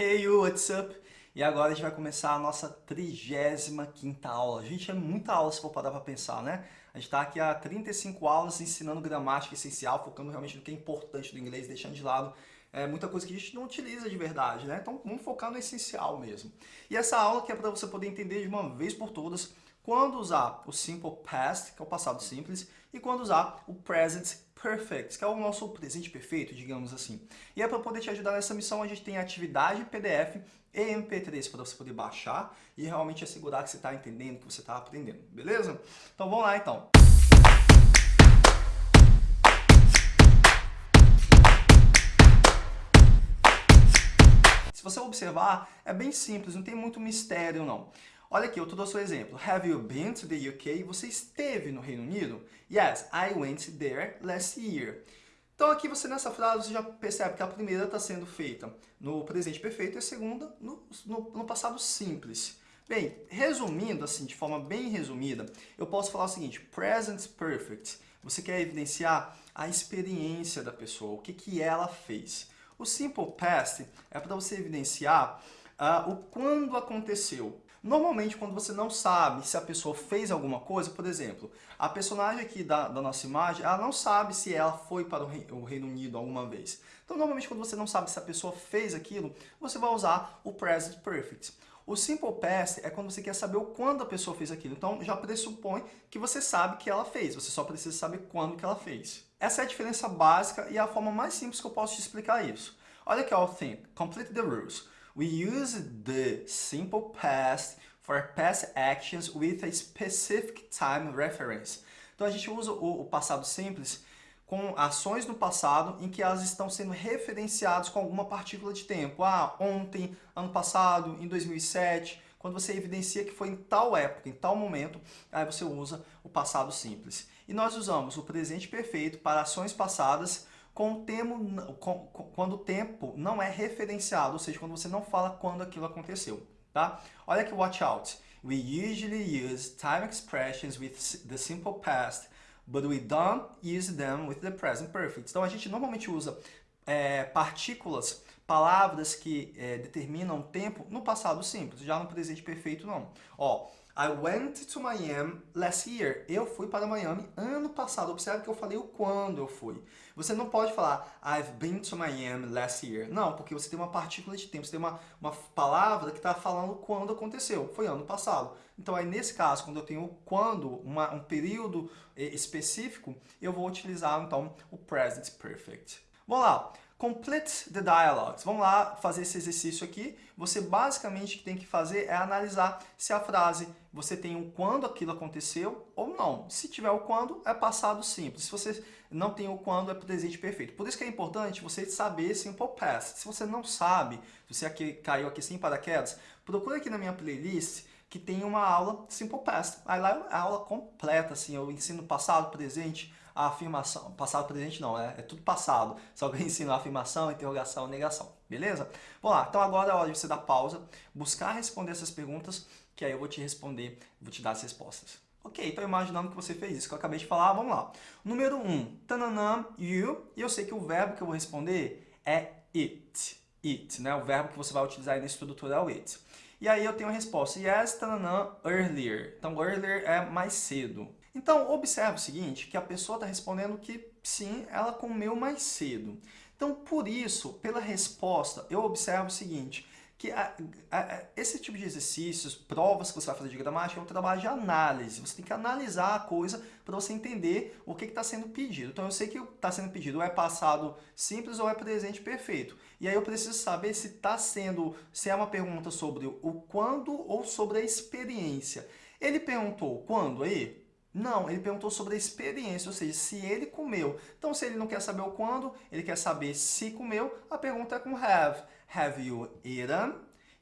Hey you, what's up? E agora a gente vai começar a nossa 35ª aula. Gente, é muita aula se for parar para pensar, né? A gente está aqui há 35 aulas ensinando gramática essencial, focando realmente no que é importante do inglês, deixando de lado é, muita coisa que a gente não utiliza de verdade, né? Então vamos focar no essencial mesmo. E essa aula que é para você poder entender de uma vez por todas quando usar o simple past, que é o passado simples, e quando usar o present perfect, que é o nosso presente perfeito, digamos assim. E é para poder te ajudar nessa missão, a gente tem atividade PDF e MP3 para você poder baixar e realmente assegurar que você está entendendo, que você está aprendendo, beleza? Então vamos lá então. Se você observar, é bem simples, não tem muito mistério não. Olha aqui, eu trouxe o exemplo. Have you been to the UK? Você esteve no Reino Unido? Yes, I went there last year. Então aqui você nessa frase você já percebe que a primeira está sendo feita no presente perfeito e a segunda no, no, no, passado simples. Bem, resumindo assim, de forma bem resumida, eu posso falar o seguinte, present perfect, você quer evidenciar a experiência da pessoa, o que, que ela fez. O Simple Past é para você evidenciar uh, o quando aconteceu. Normalmente, quando você não sabe se a pessoa fez alguma coisa, por exemplo, a personagem aqui da, da nossa imagem, ela não sabe se ela foi para o, o Reino Unido alguma vez. Então, normalmente, quando você não sabe se a pessoa fez aquilo, você vai usar o Present Perfect. O Simple Past é quando você quer saber o quando a pessoa fez aquilo. Então, já pressupõe que você sabe que ela fez. Você só precisa saber quando que ela fez. Essa é a diferença básica e a forma mais simples que eu posso te explicar isso. Olha aqui, ó, think. Complete the rules. We use the simple past for past actions with a specific time reference. Então, a gente usa o, passado simples com ações no passado em que elas estão sendo referenciadas com alguma partícula de tempo. Ah, ontem, ano passado, em 2007, quando você evidencia que foi em tal época, em tal momento, aí você usa o passado simples. E nós usamos o presente perfeito para ações passadas com o tempo, com, quando o tempo não é referenciado, ou seja, quando você não fala quando aquilo aconteceu. Tá? Olha aqui, watch out. We usually use time expressions with the simple past but we don't use them with the present perfect. Então a gente normalmente usa é, partículas, palavras que é, determinam tempo no passado simples, já no presente perfeito não. Ó, I went to Miami last year. Eu fui para Miami ano passado. Observe que eu falei o quando eu fui. Você não pode falar I've been to Miami last year. Não, porque você tem uma partícula de tempo. Você tem uma, uma palavra que está falando quando aconteceu. Foi ano passado. Então, aí nesse caso, quando eu tenho quando, uma, um período eh, específico, eu vou utilizar, então, o present perfect. Vamos lá. Complete the dialogues. Vamos lá fazer esse exercício aqui. Você basicamente que tem que fazer é analisar se a frase você tem o quando aquilo aconteceu ou não. Se tiver o quando, é passado simples. Se você não tem o quando, é presente perfeito. Por isso que é importante você saber simple past. Se você não sabe, se você aqui, caiu aqui sem paraquedas, procura aqui na minha playlist que tem uma aula simple past. Aí lá é a aula completa, assim, eu ensino passado, presente, a afirmação, passado, presente não, é, é tudo passado, só que eu ensino a afirmação, interrogação, negação, beleza? Vamos lá, então agora é hora de você dar pausa, buscar responder essas perguntas, que aí eu vou te responder, vou te dar as respostas. Ok, então imaginando que você fez isso que eu acabei de falar, vamos lá. Número 1, um, tananã, you, e eu sei que o verbo que eu vou responder é it, it, né? O verbo que você vai utilizar aí na estrutura é o it. E aí eu tenho a resposta, yes, tananã, earlier. Então, earlier é mais cedo. Então, observe o seguinte, que a pessoa está respondendo que sim, ela comeu mais cedo. Então, por isso, pela resposta, eu observo o seguinte, que a, a, esse tipo de exercícios, provas que você vai fazer de gramática, é um trabalho de análise. Você tem que analisar a coisa para você entender o que está sendo pedido. Então, eu sei que está sendo pedido ou é passado simples ou é presente perfeito. E aí eu preciso saber se está sendo, se é uma pergunta sobre o quando ou sobre a experiência. Ele perguntou quando aí? Não, ele perguntou sobre a experiência, ou seja, se ele comeu. Então, se ele não quer saber o quando, ele quer saber se comeu, a pergunta é com have. Have you eaten?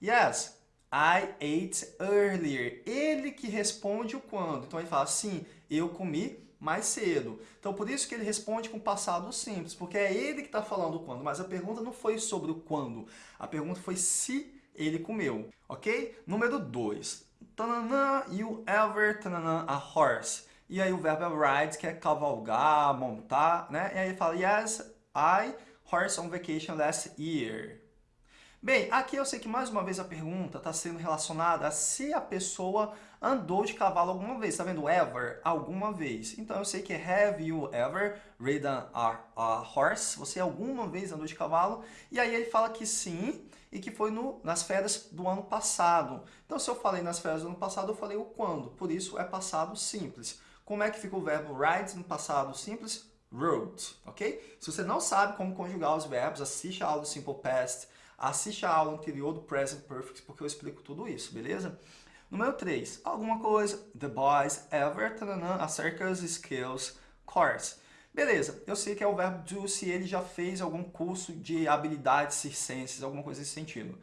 Yes, I ate earlier. Ele que responde o quando. Então, ele fala, sim, eu comi mais cedo. Então, por isso que ele responde com passado simples, porque é ele que está falando o quando. Mas a pergunta não foi sobre o quando. A pergunta foi se ele comeu, ok? Número 2 tananã, you ever, tananã, a horse. E aí o verbo é ride, que é cavalgar, montar, né? E aí ele fala, yes, I horse on vacation last year. Bem, aqui eu sei que mais uma vez a pergunta está sendo relacionada a se a pessoa andou de cavalo alguma vez. Está vendo? Ever, alguma vez. Então eu sei que have you ever ridden a, a horse? Você alguma vez andou de cavalo? E aí ele fala que sim e que foi no, nas férias do ano passado. Então se eu falei nas férias do ano passado, eu falei o quando. Por isso é passado simples. Como é que fica o verbo ride no passado simples? Rode, ok? Se você não sabe como conjugar os verbos, assiste a aula do Simple Past, assiste a aula anterior do Present Perfect, porque eu explico tudo isso, beleza? Número 3, alguma coisa, the boys ever, tanana, a circus skills course. Beleza, eu sei que é o verbo do se ele já fez algum curso de habilidades circenses, alguma coisa nesse sentido.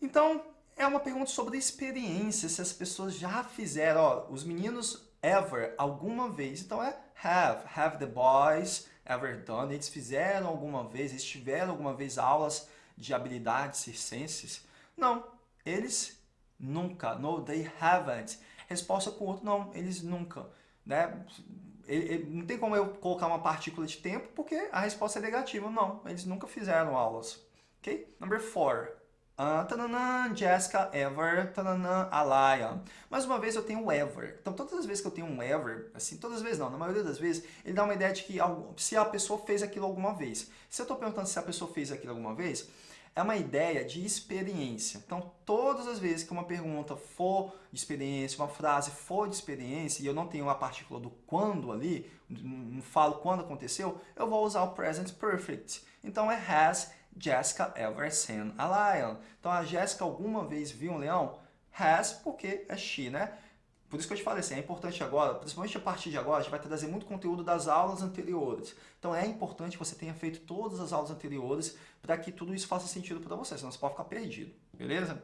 Então, é uma pergunta sobre experiência, se as pessoas já fizeram, ó, os meninos ever, alguma vez, então é have, have the boys ever done, eles fizeram alguma vez, eles tiveram alguma vez aulas de habilidades circenses? Não, eles nunca, no, they haven't. Resposta outro, não, eles nunca. Né? Ele, ele, não tem como eu colocar uma partícula de tempo, porque a resposta é negativa. Não, eles nunca fizeram aulas. Ok? Number four. Uh, Jessica, ever, tananã, Alaya. Mais uma vez eu tenho ever. Então todas as vezes que eu tenho um ever, assim, todas as vezes não, na maioria das vezes, ele dá uma ideia de que se a pessoa fez aquilo alguma vez. Se eu estou perguntando se a pessoa fez aquilo alguma vez, é uma ideia de experiência. Então, todas as vezes que uma pergunta for de experiência, uma frase for de experiência, e eu não tenho a partícula do quando ali, não falo quando aconteceu, eu vou usar o present perfect. Então, é has Jessica ever seen a lion? Então, a Jessica alguma vez viu um leão? Has, porque é she, né? Por isso que eu te falei assim, é importante agora, principalmente a partir de agora, a gente vai trazer muito conteúdo das aulas anteriores. Então é importante que você tenha feito todas as aulas anteriores para que tudo isso faça sentido para você, senão você pode ficar perdido, beleza?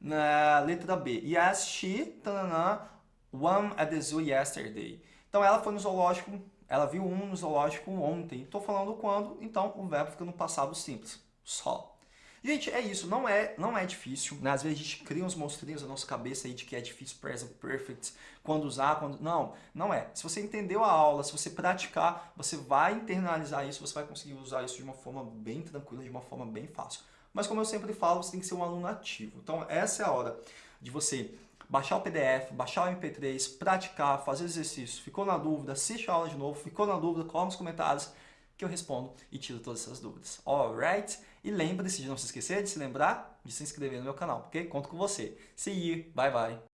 Na letra B, yes, she, tanana, one at the zoo yesterday. Então ela foi no zoológico, ela viu um no zoológico ontem. Estou falando quando, então o verbo fica no passado simples, só. Gente, é isso, não é, não é difícil, né? Às vezes a gente cria uns monstrinhos na nossa cabeça aí de que é difícil present perfect, quando usar, quando... Não, não é. Se você entendeu a aula, se você praticar, você vai internalizar isso, você vai conseguir usar isso de uma forma bem tranquila, de uma forma bem fácil. Mas como eu sempre falo, você tem que ser um aluno ativo. Então essa é a hora de você baixar o PDF, baixar o MP3, praticar, fazer exercício. Ficou na dúvida, assiste a aula de novo. Ficou na dúvida, coloca nos comentários que eu respondo e tiro todas essas dúvidas. Alright? E lembre-se de não se esquecer de se lembrar de se inscrever no meu canal, ok? Conto com você. See you. Bye, bye.